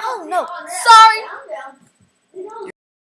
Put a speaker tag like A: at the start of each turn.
A: Oh no, sorry.